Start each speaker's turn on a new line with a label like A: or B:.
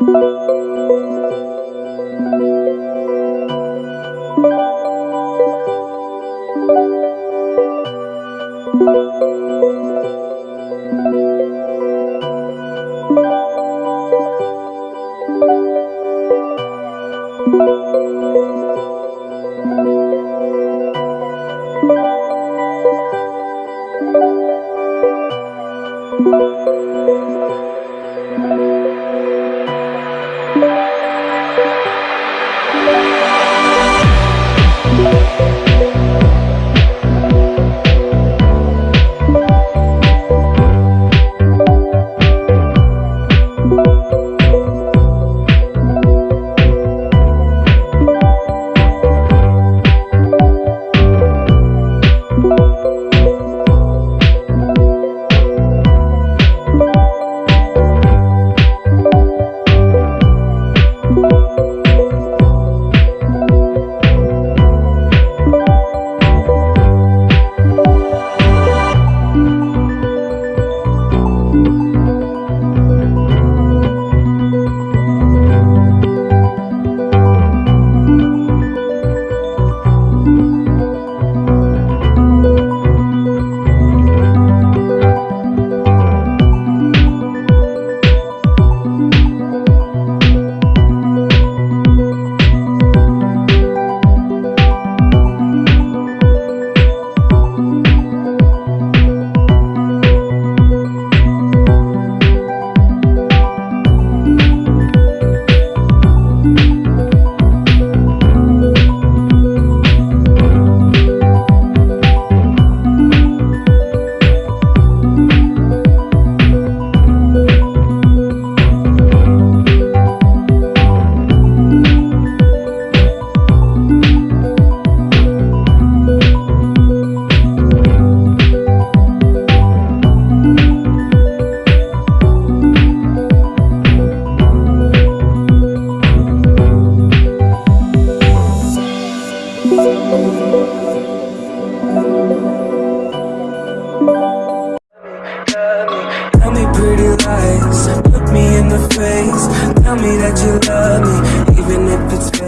A: Tell lies Look me in the face. Tell me that you love me Even if it's